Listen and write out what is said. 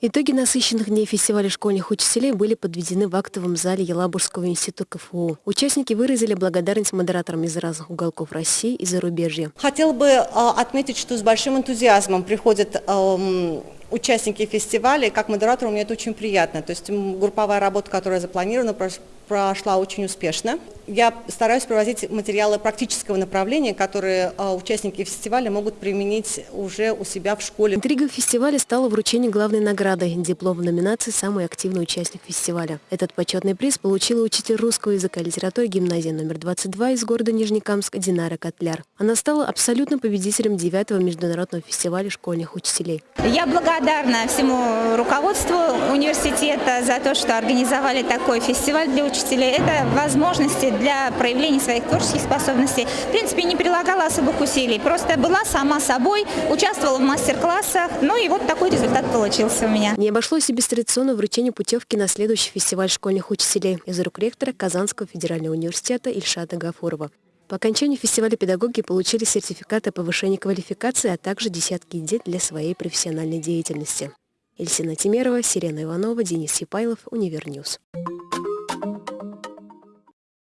Итоги насыщенных дней фестиваля школьных учителей были подведены в актовом зале Елабужского института КФУ. Участники выразили благодарность модераторам из разных уголков России и зарубежья. Хотел бы э, отметить, что с большим энтузиазмом приходят эм, участники фестиваля, как модератору мне это очень приятно. То есть групповая работа, которая запланирована, прошла очень успешно. Я стараюсь привозить материалы практического направления, которые а, участники фестиваля могут применить уже у себя в школе. Интригой фестиваля стало вручение главной награды – диплом в номинации «Самый активный участник фестиваля». Этот почетный приз получила учитель русского языка и литературы гимназии номер 22 из города Нижнекамск Динара Котляр. Она стала абсолютно победителем девятого международного фестиваля школьных учителей. Я благодарна всему руководству университета за то, что организовали такой фестиваль для учителей. Это возможности для проявления своих творческих способностей. В принципе, не прилагала особых усилий, просто была сама собой, участвовала в мастер-классах, ну и вот такой результат получился у меня. Не обошлось и без традиционного вручения путевки на следующий фестиваль школьных учителей из рук ректора Казанского федерального университета Ильшата Гафурова. По окончании фестиваля педагоги получили сертификаты о повышении квалификации, а также десятки идей для своей профессиональной деятельности. Эльсина Тимерова, Сирена Иванова, Денис Сипайлов, Univer News.